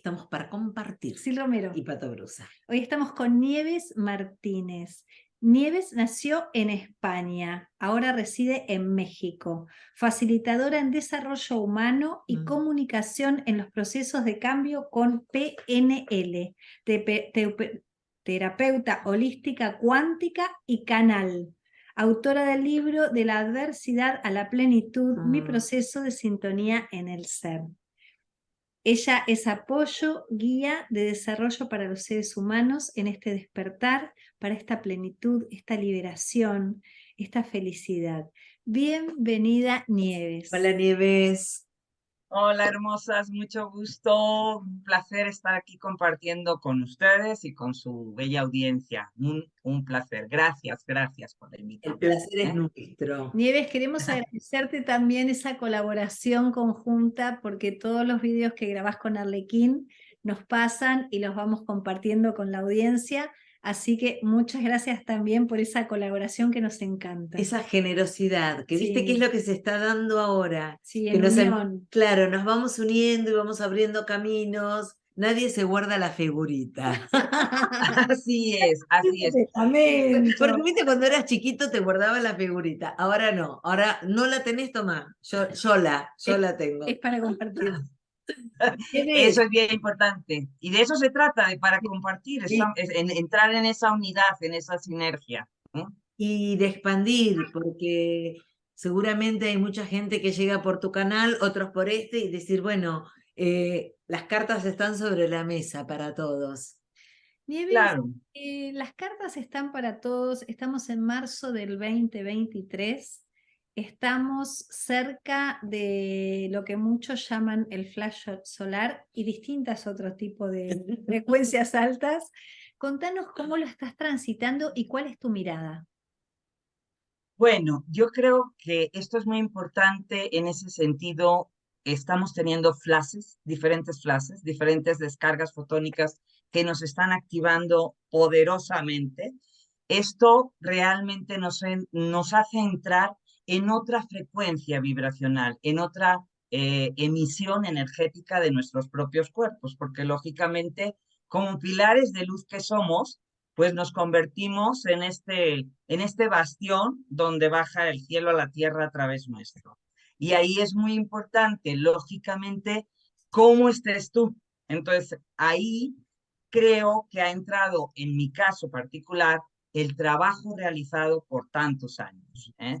estamos para compartir. Sí, Romero. Y Pato Brusa. Hoy estamos con Nieves Martínez. Nieves nació en España, ahora reside en México, facilitadora en desarrollo humano y comunicación en los procesos de cambio con PNL, terapeuta holística cuántica y canal. Autora del libro De la adversidad a la plenitud, mi Mm. proceso de sintonía en el ser. Ella es apoyo, guía de desarrollo para los seres humanos en este despertar, para esta plenitud, esta liberación, esta felicidad. Bienvenida, Nieves. Hola Nieves. Hola hermosas, mucho gusto, un placer estar aquí compartiendo con ustedes y con su bella audiencia. Un, un placer, gracias, gracias por la El invitación. placer es nuestro. Nieves, queremos agradecerte también esa colaboración conjunta porque todos los vídeos que grabás con Arlequín nos pasan y los vamos compartiendo con la audiencia. Así que muchas gracias también por esa colaboración que nos encanta. Esa generosidad, que viste que es lo que se está dando ahora. sí, que en nos em- unión. Claro, nos vamos uniendo y vamos abriendo caminos. Nadie se guarda la figurita. Así es, así es. Porque viste cuando eras chiquito te guardabas la figurita. Ahora no. Ahora no la tenés, tomá. Yo, yo la, yo la tengo. Es para compartir. Eso es bien importante. Y de eso se trata, de para compartir, Sí. esa- es- en- entrar en esa unidad, en esa sinergia. y de expandir, porque seguramente hay mucha gente que llega por tu canal, otros por este, y decir, bueno, eh, las cartas están sobre la mesa para todos. Nieves, Claro. eh, las cartas están para todos. Estamos en marzo del 2023. Estamos cerca de lo que muchos llaman el flash solar y distintas otros tipos de frecuencias altas. Contanos cómo lo estás transitando y cuál es tu mirada. Bueno, yo creo que esto es muy importante en ese sentido. Estamos teniendo flashes, diferentes flashes, diferentes descargas fotónicas que nos están activando poderosamente. Esto realmente nos, nos hace entrar en otra frecuencia vibracional, en otra eh, emisión energética de nuestros propios cuerpos, porque lógicamente, como pilares de luz que somos, pues nos convertimos en este, en este bastión donde baja el cielo a la tierra a través nuestro. Y ahí es muy importante, lógicamente, cómo estés tú. Entonces, ahí creo que ha entrado, en mi caso particular, el trabajo realizado por tantos años. ¿eh?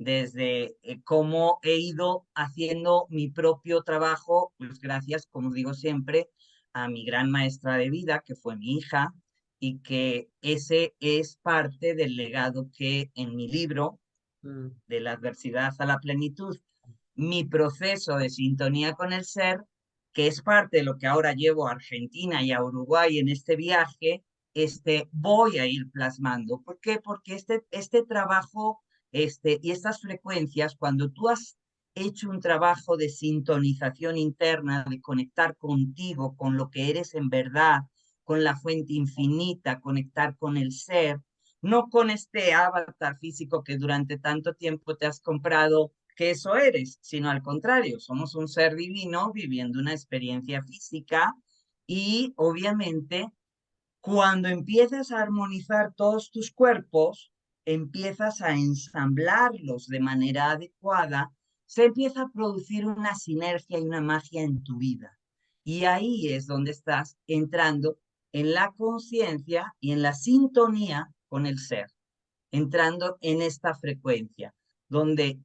Desde eh, cómo he ido haciendo mi propio trabajo, pues gracias, como digo siempre, a mi gran maestra de vida, que fue mi hija, y que ese es parte del legado que en mi libro, Mm. de la adversidad a la plenitud, mi proceso de sintonía con el ser, que es parte de lo que ahora llevo a Argentina y a Uruguay en este viaje, este, voy a ir plasmando. ¿Por qué? Porque este, este trabajo este, y estas frecuencias, cuando tú has hecho un trabajo de sintonización interna, de conectar contigo, con lo que eres en verdad, con la fuente infinita, conectar con el ser, no con este avatar físico que durante tanto tiempo te has comprado que eso eres, sino al contrario, somos un ser divino viviendo una experiencia física y obviamente cuando empiezas a armonizar todos tus cuerpos, empiezas a ensamblarlos de manera adecuada, se empieza a producir una sinergia y una magia en tu vida. Y ahí es donde estás entrando en la conciencia y en la sintonía con el ser, entrando en esta frecuencia, donde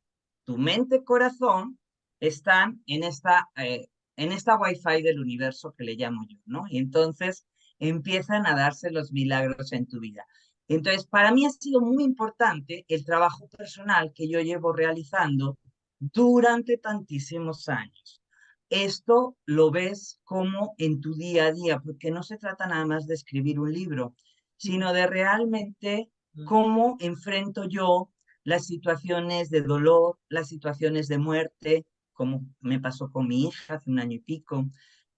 tu mente, corazón están en esta, eh, en esta wifi del universo que le llamo yo, ¿no? Y entonces empiezan a darse los milagros en tu vida. Entonces, para mí ha sido muy importante el trabajo personal que yo llevo realizando durante tantísimos años. Esto lo ves como en tu día a día, porque no se trata nada más de escribir un libro, sino de realmente cómo enfrento yo las situaciones de dolor, las situaciones de muerte, como me pasó con mi hija hace un año y pico,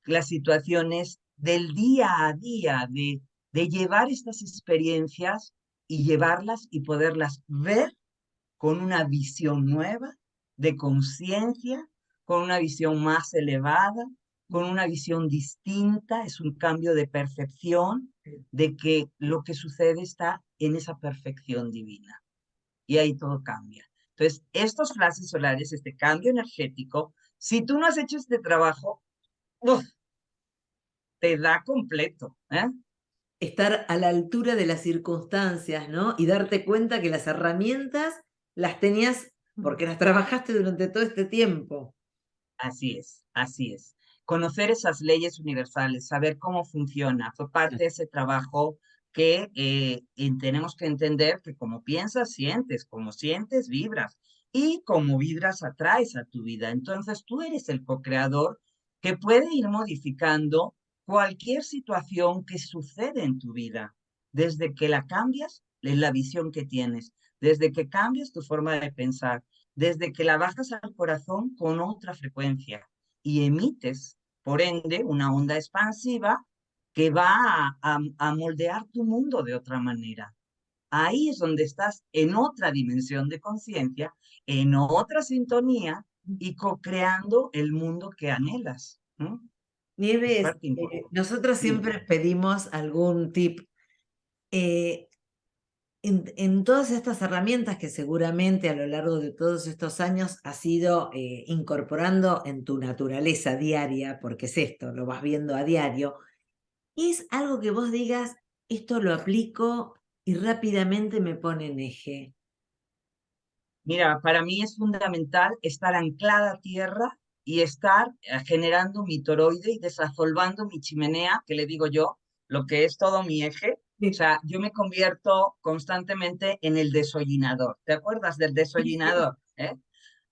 las situaciones del día a día, de, de llevar estas experiencias y llevarlas y poderlas ver con una visión nueva, de conciencia, con una visión más elevada, con una visión distinta, es un cambio de percepción de que lo que sucede está en esa perfección divina. Y ahí todo cambia. Entonces, estos flashes solares, este cambio energético, si tú no has hecho este trabajo, te da completo. ¿eh? Estar a la altura de las circunstancias, ¿no? Y darte cuenta que las herramientas las tenías porque las trabajaste durante todo este tiempo. Así es, así es. Conocer esas leyes universales, saber cómo funciona, fue parte de ese trabajo que eh, tenemos que entender que como piensas, sientes, como sientes, vibras, y como vibras, atraes a tu vida. Entonces tú eres el co-creador que puede ir modificando cualquier situación que sucede en tu vida, desde que la cambias, es la visión que tienes, desde que cambias tu forma de pensar, desde que la bajas al corazón con otra frecuencia y emites, por ende, una onda expansiva que va a, moldear tu mundo de otra manera. Ahí es donde estás en otra dimensión de conciencia, en otra sintonía y co-creando el mundo que anhelas. Nieves, eh, nosotros siempre pedimos algún tip. Eh, en, todas estas herramientas que seguramente a lo largo de todos estos años has ido eh, incorporando en tu naturaleza diaria, porque es esto, lo vas viendo a diario, es algo que vos digas, esto lo aplico y rápidamente me pone en eje. Mira, para mí es fundamental estar anclada a tierra y estar eh, generando mi toroide y desasolvando mi chimenea, que le digo yo, lo que es todo mi eje, o sea, yo me convierto constantemente en el desollinador. ¿Te acuerdas del desollinador? Eh?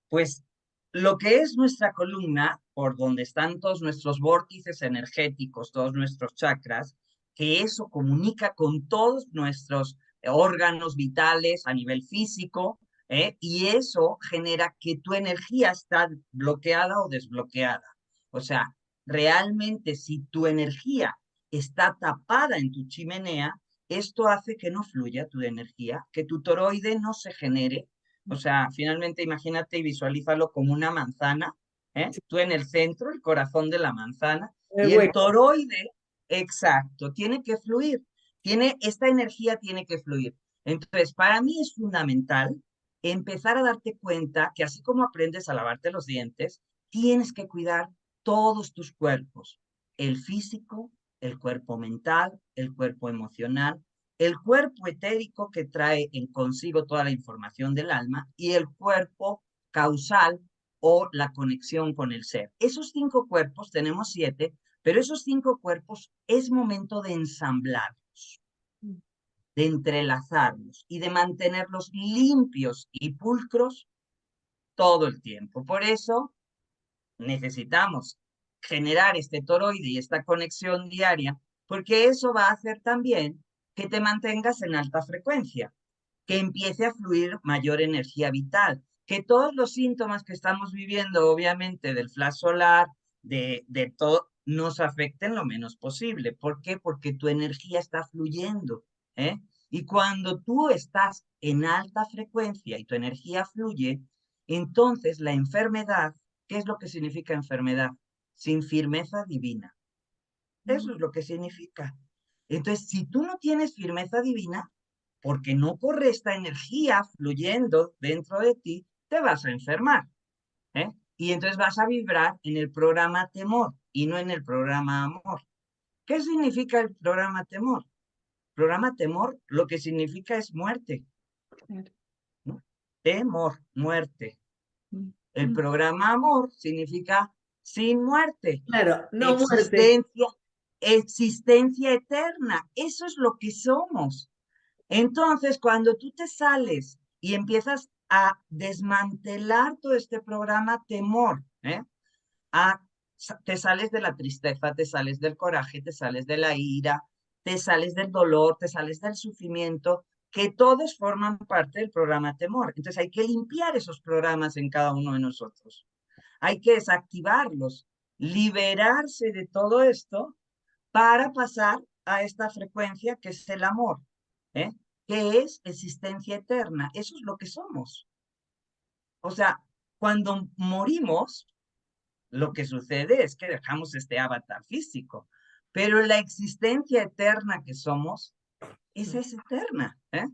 Pues lo que es nuestra columna, por donde están todos nuestros vórtices energéticos, todos nuestros chakras, que eso comunica con todos nuestros órganos vitales a nivel físico, ¿eh? y eso genera que tu energía está bloqueada o desbloqueada. O sea, realmente si tu energía está tapada en tu chimenea, esto hace que no fluya tu energía, que tu toroide no se genere. O sea, finalmente imagínate y visualízalo como una manzana, ¿eh? tú en el centro, el corazón de la manzana, y el toroide, exacto, tiene que fluir. Tiene, esta energía tiene que fluir. Entonces, para mí es fundamental empezar a darte cuenta que así como aprendes a lavarte los dientes, tienes que cuidar todos tus cuerpos, el físico, el cuerpo mental, el cuerpo emocional, el cuerpo etérico que trae en consigo toda la información del alma y el cuerpo causal o la conexión con el ser. Esos cinco cuerpos, tenemos siete, pero esos cinco cuerpos es momento de ensamblarlos, de entrelazarlos y de mantenerlos limpios y pulcros todo el tiempo. Por eso necesitamos generar este toroide y esta conexión diaria, porque eso va a hacer también que te mantengas en alta frecuencia, que empiece a fluir mayor energía vital, que todos los síntomas que estamos viviendo, obviamente, del flash solar, de, de todo, nos afecten lo menos posible. ¿Por qué? Porque tu energía está fluyendo. ¿eh? Y cuando tú estás en alta frecuencia y tu energía fluye, entonces la enfermedad, ¿qué es lo que significa enfermedad? sin firmeza divina. Eso es lo que significa. Entonces, si tú no tienes firmeza divina, porque no corre esta energía fluyendo dentro de ti, te vas a enfermar. ¿eh? Y entonces vas a vibrar en el programa temor y no en el programa amor. ¿Qué significa el programa temor? Programa temor lo que significa es muerte. Temor, muerte. Mm. El mm. programa amor significa sin muerte. Claro, no existencia, Existencia eterna, eso es lo que somos. Entonces, cuando tú te sales y empiezas a desmantelar todo este programa temor, ¿eh? te sales de la tristeza, te sales del coraje, te sales de la ira, te sales del dolor, te sales del sufrimiento, que todos forman parte del programa temor. Entonces hay que limpiar esos programas en cada uno de nosotros. Hay que desactivarlos, liberarse de todo esto para pasar a esta frecuencia que es el amor, ¿eh? que es existencia eterna. Eso es lo que somos. O sea, cuando morimos, lo que sucede es que dejamos este avatar físico, pero la existencia eterna que somos, esa es eterna, ¿eh?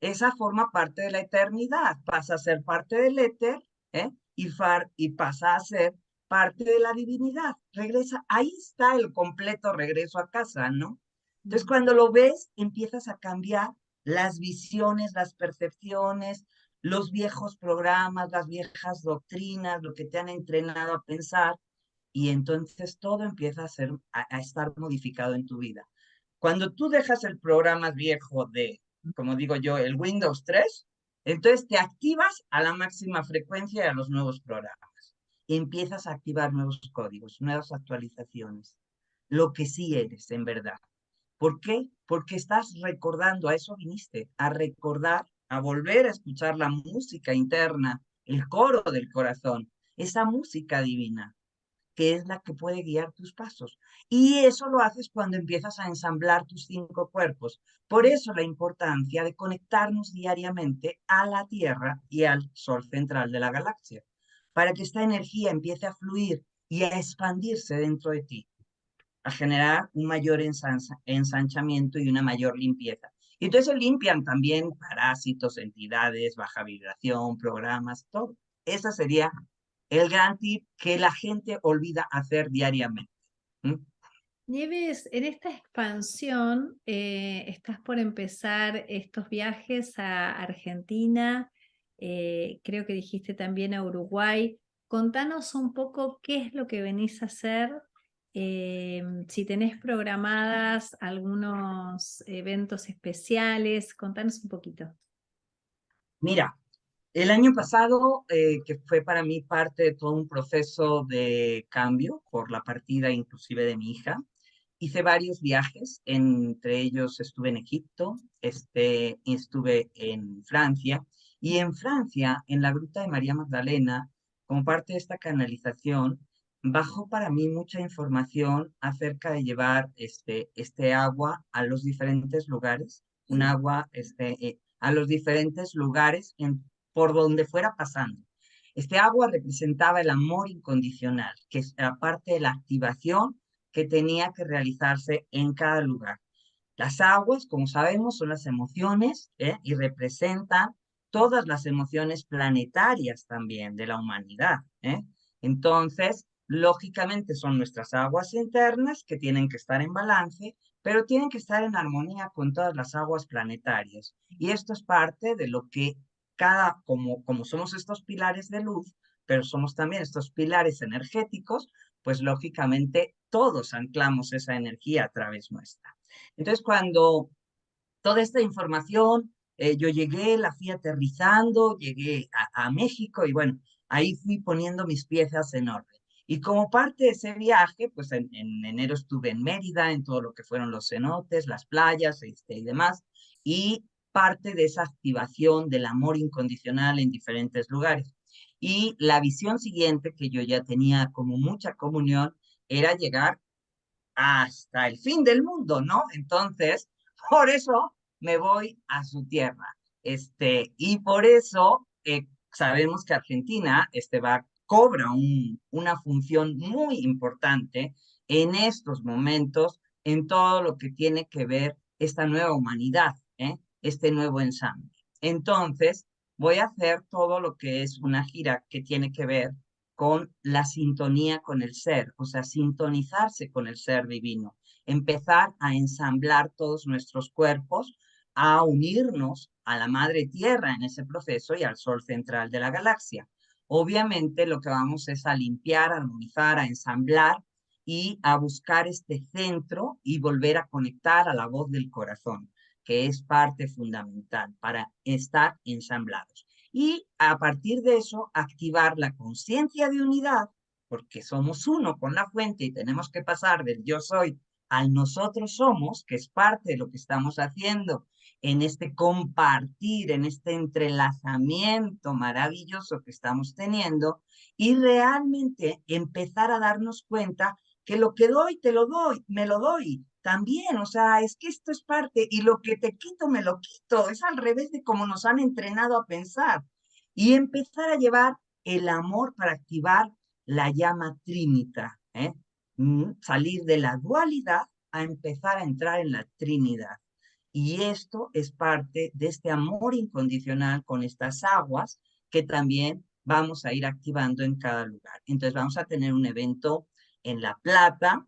Esa forma parte de la eternidad, pasa a ser parte del éter, ¿eh? Y, far, y pasa a ser parte de la divinidad. Regresa, ahí está el completo regreso a casa, ¿no? Entonces, cuando lo ves, empiezas a cambiar las visiones, las percepciones, los viejos programas, las viejas doctrinas, lo que te han entrenado a pensar, y entonces todo empieza a, ser, a, estar modificado en tu vida. Cuando tú dejas el programa viejo de, como digo yo, el Windows 3, entonces te activas a la máxima frecuencia a los nuevos programas. Y empiezas a activar nuevos códigos, nuevas actualizaciones, lo que sí eres en verdad. ¿Por qué? Porque estás recordando, a eso viniste, a recordar a volver a escuchar la música interna, el coro del corazón, esa música divina, que es la que puede guiar tus pasos. Y eso lo haces cuando empiezas a ensamblar tus cinco cuerpos. Por eso la importancia de conectarnos diariamente a la Tierra y al Sol central de la galaxia, para que esta energía empiece a fluir y a expandirse dentro de ti, a generar un mayor ensanchamiento y una mayor limpieza. Y entonces limpian también parásitos, entidades, baja vibración, programas, todo. Ese sería el gran tip que la gente olvida hacer diariamente. Nieves, en esta expansión eh, estás por empezar estos viajes a Argentina, eh, creo que dijiste también a Uruguay. Contanos un poco qué es lo que venís a hacer eh, si tenés programadas algunos eventos especiales, contanos un poquito. Mira, el año pasado, eh, que fue para mí parte de todo un proceso de cambio por la partida inclusive de mi hija, hice varios viajes, entre ellos estuve en Egipto, este, estuve en Francia, y en Francia, en la Gruta de María Magdalena, como parte de esta canalización, bajó para mí mucha información acerca de llevar este, este agua a los diferentes lugares, un agua este, eh, a los diferentes lugares en, por donde fuera pasando. Este agua representaba el amor incondicional, que es parte de la activación que tenía que realizarse en cada lugar. Las aguas, como sabemos, son las emociones ¿eh? y representan todas las emociones planetarias también de la humanidad. ¿eh? Entonces, Lógicamente son nuestras aguas internas que tienen que estar en balance, pero tienen que estar en armonía con todas las aguas planetarias. Y esto es parte de lo que cada, como, como somos estos pilares de luz, pero somos también estos pilares energéticos, pues lógicamente todos anclamos esa energía a través nuestra. Entonces, cuando toda esta información, eh, yo llegué, la fui aterrizando, llegué a, México y bueno, ahí fui poniendo mis piezas en orden. Y como parte de ese viaje, pues en, enero estuve en Mérida, en todo lo que fueron los cenotes, las playas este, y demás, y parte de esa activación del amor incondicional en diferentes lugares. Y la visión siguiente que yo ya tenía como mucha comunión era llegar hasta el fin del mundo, ¿no? Entonces, por eso me voy a su tierra. Este, y por eso eh, sabemos que Argentina este, va cobra una función muy importante en estos momentos en todo lo que tiene que ver esta nueva humanidad, ¿eh? Este nuevo ensamble. Entonces, voy a hacer todo lo que es una gira que tiene que ver con la sintonía con el ser, o sea, sintonizarse con el ser divino, empezar a ensamblar todos nuestros cuerpos, a unirnos a la madre tierra en ese proceso y al sol central de la galaxia. Obviamente lo que vamos es a limpiar, a armonizar, a ensamblar y a buscar este centro y volver a conectar a la voz del corazón, que es parte fundamental para estar ensamblados. Y a partir de eso, activar la conciencia de unidad, porque somos uno con la fuente y tenemos que pasar del yo soy al nosotros somos, que es parte de lo que estamos haciendo en este compartir, en este entrelazamiento maravilloso que estamos teniendo y realmente empezar a darnos cuenta que lo que doy, te lo doy, me lo doy también, o sea, es que esto es parte y lo que te quito, me lo quito, es al revés de cómo nos han entrenado a pensar y empezar a llevar el amor para activar la llama trinita, ¿eh? Mm, salir de la dualidad a empezar a entrar en la trinidad. Y esto es parte de este amor incondicional con estas aguas que también vamos a ir activando en cada lugar. Entonces vamos a tener un evento en La Plata,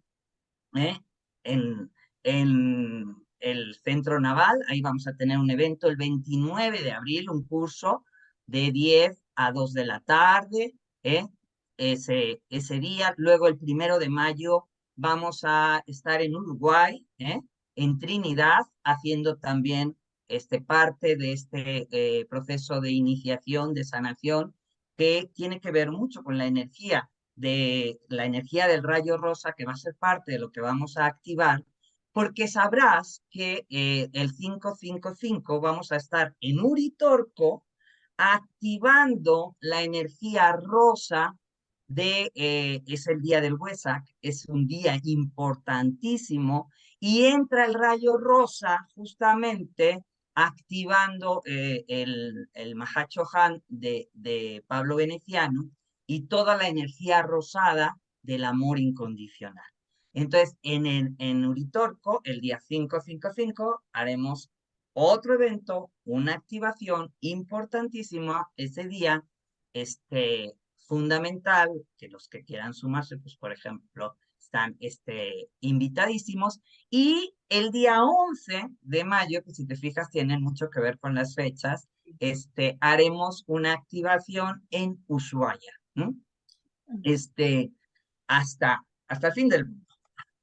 ¿eh? En, el Centro Naval, ahí vamos a tener un evento el 29 de abril, un curso de 10 a 2 de la tarde, ¿eh? ese, ese día. Luego el primero de mayo vamos a estar en Uruguay, ¿eh? en Trinidad, haciendo también este, parte de este eh, proceso de iniciación, de sanación, que tiene que ver mucho con la energía de la energía del rayo rosa, que va a ser parte de lo que vamos a activar, porque sabrás que eh, el 555 vamos a estar en Uritorco activando la energía rosa de, eh, es el día del Huesac, es un día importantísimo, y entra el rayo rosa justamente activando eh, el, el Mahachohan de, de Pablo Veneciano y toda la energía rosada del amor incondicional. Entonces, en, el, en Uritorco, el día 555, haremos otro evento, una activación importantísima ese día, este, fundamental que los que quieran sumarse, pues por ejemplo, están este, invitadísimos. Y el día 11 de mayo, que si te fijas tienen mucho que ver con las fechas, este, haremos una activación en Ushuaia. Este, hasta, hasta el fin del mundo.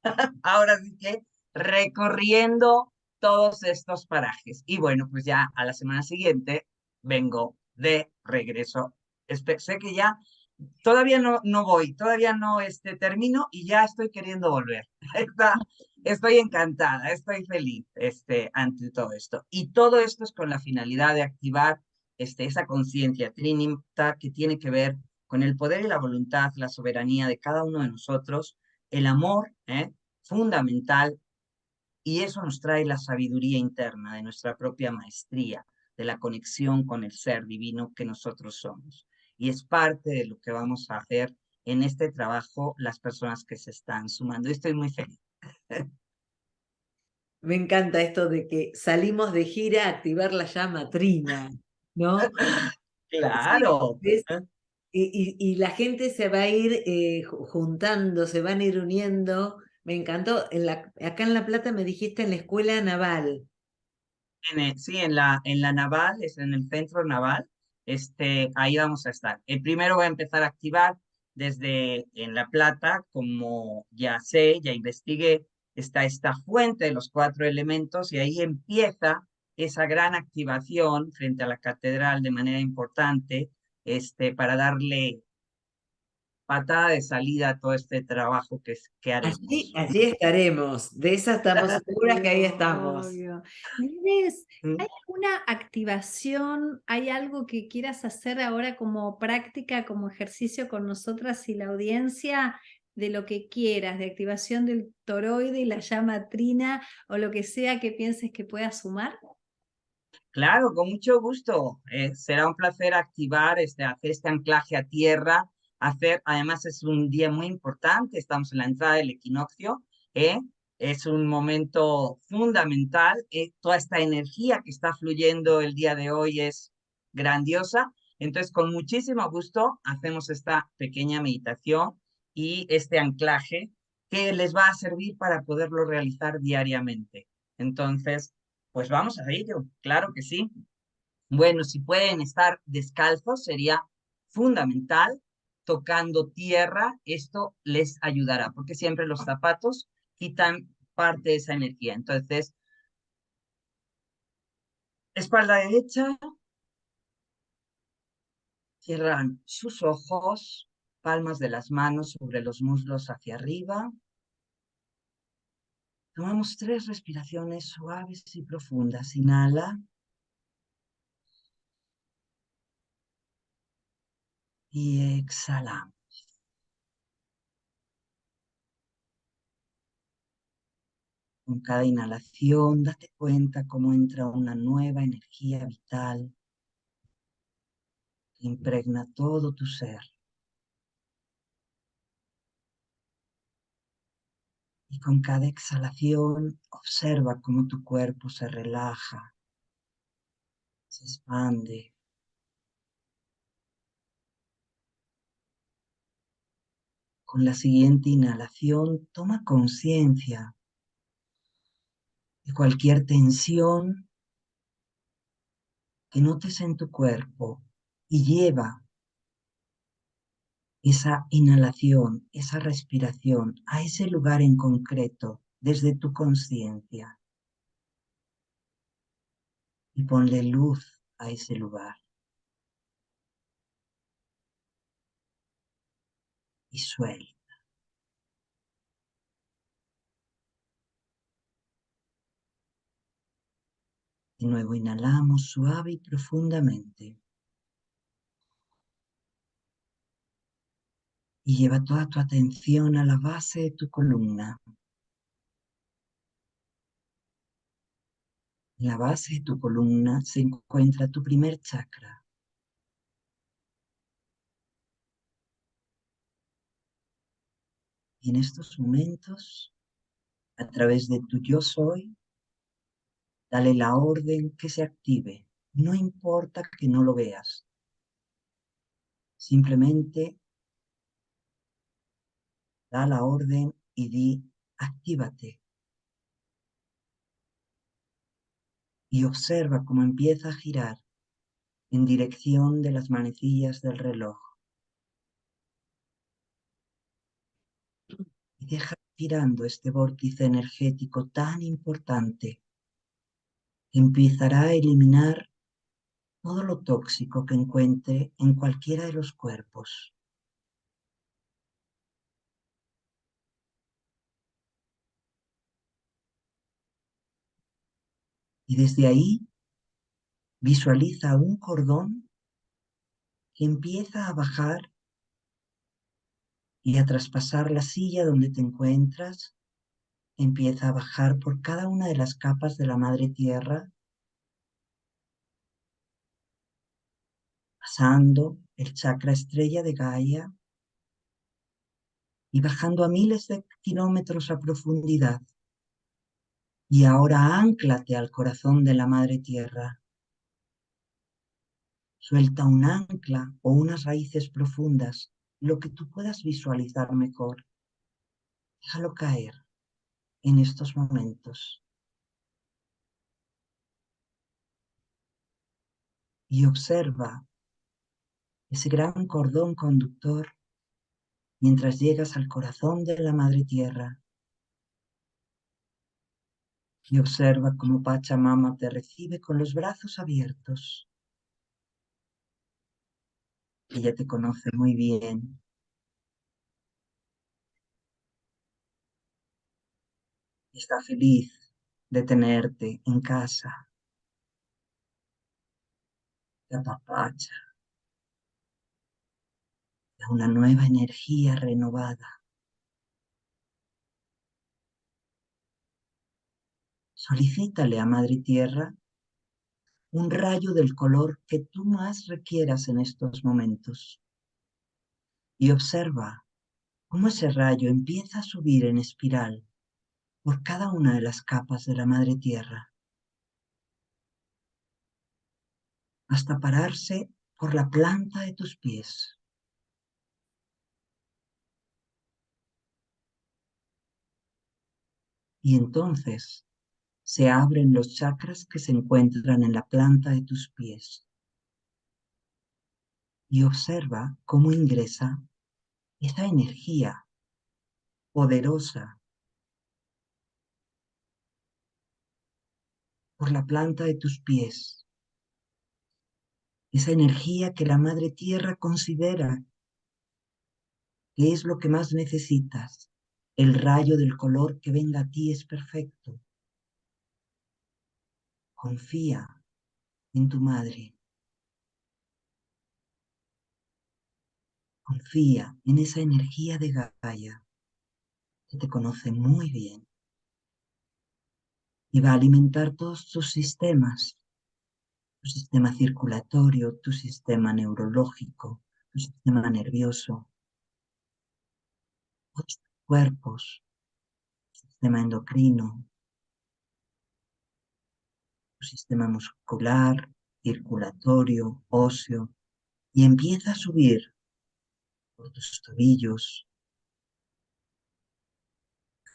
Ahora sí que recorriendo todos estos parajes. Y bueno, pues ya a la semana siguiente vengo de regreso. sé que ya todavía no, no voy, todavía no este, termino y ya estoy queriendo volver. estoy encantada, estoy feliz este, ante todo esto. Y todo esto es con la finalidad de activar este, esa conciencia trinita que tiene que ver con el poder y la voluntad, la soberanía de cada uno de nosotros, el amor ¿eh? fundamental, y eso nos trae la sabiduría interna de nuestra propia maestría, de la conexión con el ser divino que nosotros somos y es parte de lo que vamos a hacer en este trabajo las personas que se están sumando. Estoy muy feliz. Me encanta esto de que salimos de gira a activar la llama trina, ¿no? claro. Y, la gente se va a ir eh, juntando, se van a ir uniendo. Me encantó. Acá en La Plata me dijiste en la escuela naval. sí, en la, en la naval, es en el centro naval este, ahí vamos a estar. El primero va a empezar a activar desde en La Plata, como ya sé, ya investigué, está esta fuente de los cuatro elementos y ahí empieza esa gran activación frente a la catedral de manera importante, este, para darle patada de salida a todo este trabajo que, que haremos. Allí, estaremos, de esa estamos seguras que ahí estamos. ¿hay mm. alguna activación, hay algo que quieras hacer ahora como práctica, como ejercicio con nosotras y la audiencia? de lo que quieras, de activación del toroide y la llama trina o lo que sea que pienses que pueda sumar? Claro, con mucho gusto. Eh, será un placer activar, este, hacer este anclaje a tierra hacer, además es un día muy importante, estamos en la entrada del equinoccio, ¿eh? es un momento fundamental, ¿eh? toda esta energía que está fluyendo el día de hoy es grandiosa, entonces con muchísimo gusto hacemos esta pequeña meditación y este anclaje que les va a servir para poderlo realizar diariamente. Entonces, pues vamos a ello, claro que sí. Bueno, si pueden estar descalzos sería fundamental tocando tierra, esto les ayudará, porque siempre los zapatos quitan parte de esa energía. Entonces, espalda derecha, cierran sus ojos, palmas de las manos sobre los muslos hacia arriba. Tomamos tres respiraciones suaves y profundas. Inhala. y exhalamos. Con cada inhalación, date cuenta cómo entra una nueva energía vital que impregna todo tu ser. Y con cada exhalación observa cómo tu cuerpo se relaja, se expande. Con la siguiente inhalación toma conciencia de cualquier tensión que notes en tu cuerpo y lleva esa inhalación, esa respiración a ese lugar en concreto desde tu conciencia. Y ponle luz a ese lugar. Y suelta. De nuevo inhalamos suave y profundamente. Y lleva toda tu atención a la base de tu columna. En la base de tu columna se encuentra tu primer chakra. Y en estos momentos, a través de tu yo soy, Dale la orden que se active. No importa que no lo veas. Simplemente da la orden y di, actívate. Y observa cómo empieza a girar en dirección de las manecillas del reloj. Y deja girando este vórtice energético tan importante empezará a eliminar todo lo tóxico que encuentre en cualquiera de los cuerpos. Y desde ahí visualiza un cordón que empieza a bajar y a traspasar la silla donde te encuentras empieza a bajar por cada una de las capas de la madre tierra, pasando el chakra estrella de Gaia y bajando a miles de kilómetros a profundidad. Y ahora anclate al corazón de la madre tierra. Suelta un ancla o unas raíces profundas, lo que tú puedas visualizar mejor. Déjalo caer en estos momentos. Y observa ese gran cordón conductor mientras llegas al corazón de la Madre Tierra. Y observa cómo Pachamama te recibe con los brazos abiertos. Ella te conoce muy bien está feliz de tenerte en casa. Te apapacha. Da una nueva energía renovada. Solicítale a Madre Tierra un rayo del color que tú más requieras en estos momentos. Y observa cómo ese rayo empieza a subir en espiral por cada una de las capas de la madre tierra, hasta pararse por la planta de tus pies. Y entonces se abren los chakras que se encuentran en la planta de tus pies. Y observa cómo ingresa esa energía poderosa por la planta de tus pies. Esa energía que la Madre Tierra considera que es lo que más necesitas. El rayo del color que venga a ti es perfecto. Confía en tu madre. Confía en esa energía de Gaia que te conoce muy bien y va a alimentar todos tus sistemas, tu sistema circulatorio, tu sistema neurológico, tu sistema nervioso, tus cuerpos, sistema endocrino, sistema muscular, circulatorio, óseo, y empieza a subir por tus tobillos,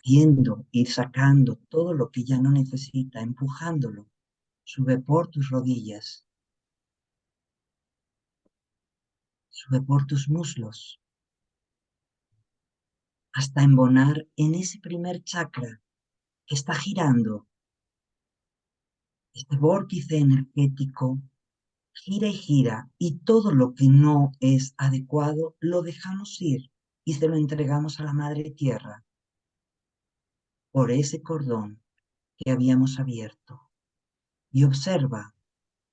viendo, ir sacando todo lo que ya no necesita, empujándolo, sube por tus rodillas, sube por tus muslos, hasta embonar en ese primer chakra que está girando. Este vórtice energético gira y gira y todo lo que no es adecuado lo dejamos ir y se lo entregamos a la Madre Tierra por ese cordón que habíamos abierto. Y observa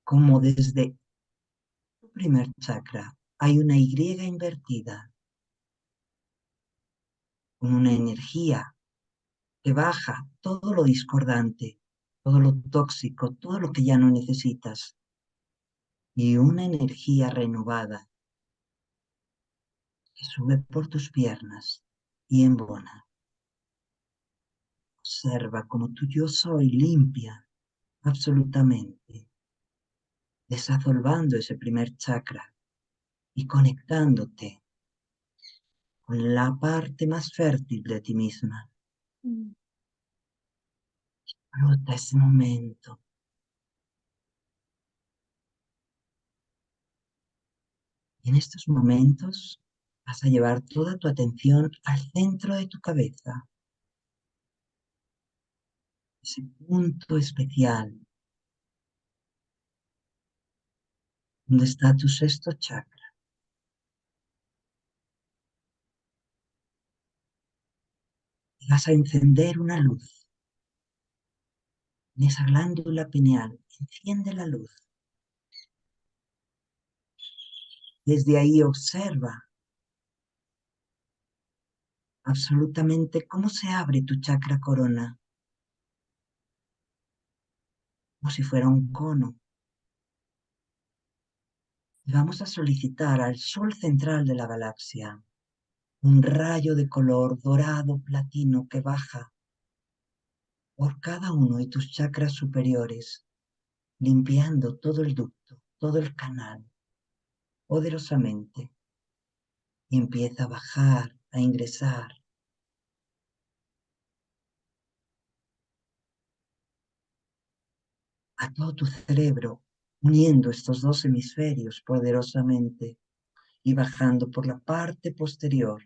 cómo desde tu primer chakra hay una Y invertida con una energía que baja todo lo discordante, todo lo tóxico, todo lo que ya no necesitas. Y una energía renovada que sube por tus piernas y embona. Observa como tu yo soy limpia absolutamente, desasolvando ese primer chakra y conectándote con la parte más fértil de ti misma. Mm. Disfruta ese momento. Y en estos momentos vas a llevar toda tu atención al centro de tu cabeza. Ese punto especial donde está tu sexto chakra. vas a encender una luz. En esa glándula pineal, enciende la luz. Desde ahí observa absolutamente cómo se abre tu chakra corona. Como si fuera un cono. Y vamos a solicitar al sol central de la galaxia un rayo de color dorado platino que baja por cada uno de tus chakras superiores, limpiando todo el ducto, todo el canal, poderosamente. Y empieza a bajar, a ingresar. a todo tu cerebro, uniendo estos dos hemisferios poderosamente y bajando por la parte posterior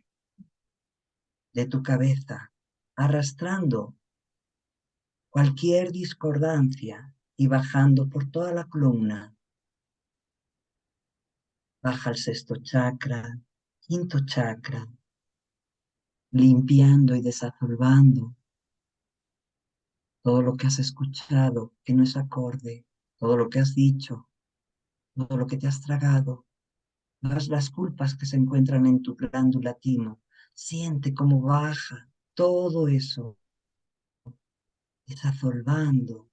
de tu cabeza, arrastrando cualquier discordancia y bajando por toda la columna. Baja el sexto chakra, quinto chakra, limpiando y desasolvando todo lo que has escuchado que no es acorde, todo lo que has dicho, todo lo que te has tragado, todas las culpas que se encuentran en tu glándula timo, Siente cómo baja todo eso, desasolvando.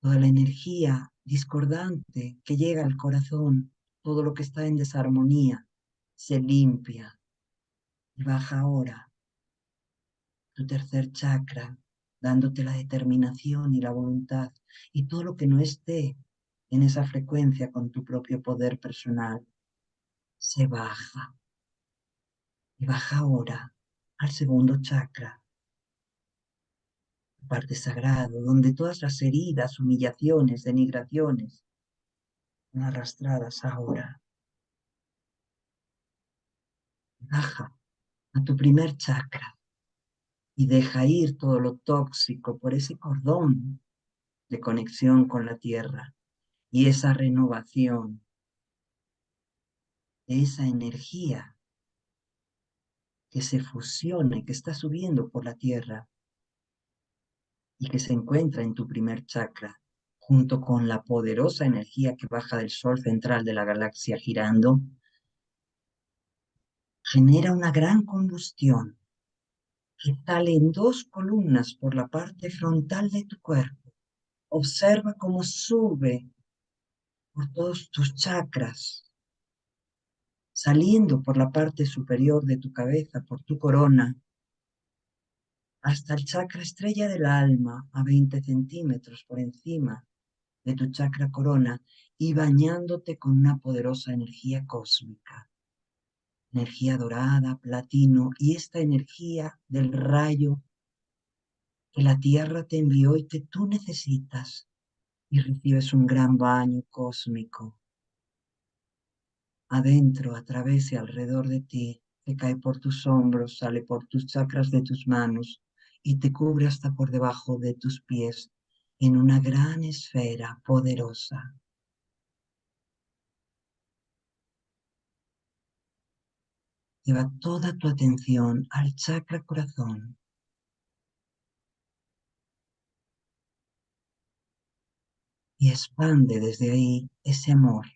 Toda la energía discordante que llega al corazón, todo lo que está en desarmonía, se limpia y baja ahora tu tercer chakra, dándote la determinación y la voluntad y todo lo que no esté en esa frecuencia con tu propio poder personal, se baja. Y baja ahora al segundo chakra, parte sagrado, donde todas las heridas, humillaciones, denigraciones son arrastradas ahora. Baja a tu primer chakra y deja ir todo lo tóxico por ese cordón de conexión con la tierra y esa renovación, esa energía que se fusiona que está subiendo por la tierra y que se encuentra en tu primer chakra, junto con la poderosa energía que baja del sol central de la galaxia girando, genera una gran combustión que sale en dos columnas por la parte frontal de tu cuerpo. Observa cómo sube por todos tus chakras, saliendo por la parte superior de tu cabeza, por tu corona, hasta el chakra estrella del alma, a 20 centímetros por encima de tu chakra corona, y bañándote con una poderosa energía cósmica. Energía dorada, platino, y esta energía del rayo que la Tierra te envió y que tú necesitas, y recibes un gran baño cósmico. Adentro, a través y alrededor de ti, que cae por tus hombros, sale por tus chakras de tus manos, y te cubre hasta por debajo de tus pies en una gran esfera poderosa. Lleva toda tu atención al chakra corazón. Y expande desde ahí ese amor.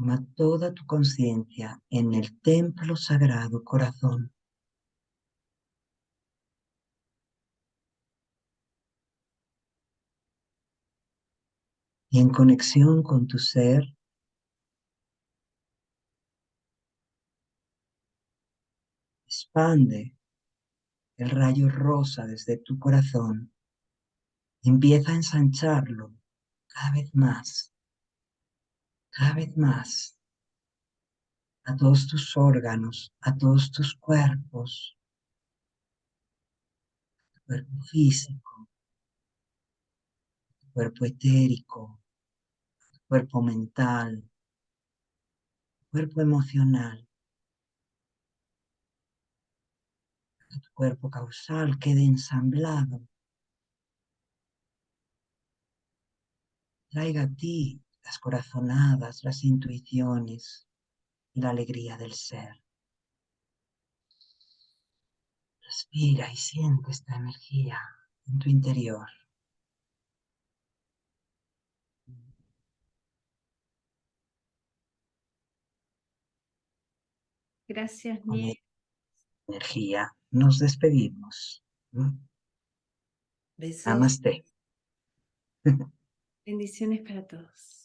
Toma toda tu conciencia en el templo sagrado corazón. y en conexión con tu ser, expande el rayo rosa desde tu corazón, empieza a ensancharlo cada vez más, cada vez más, a todos tus órganos, a todos tus cuerpos, cuerpo físico, cuerpo etérico, cuerpo mental, cuerpo emocional, tu cuerpo causal quede ensamblado. Traiga a ti las corazonadas, las intuiciones y la alegría del ser. Respira y siente esta energía en tu interior. Gracias, Energía. Nos despedimos. Besos. Namaste. Bendiciones para todos.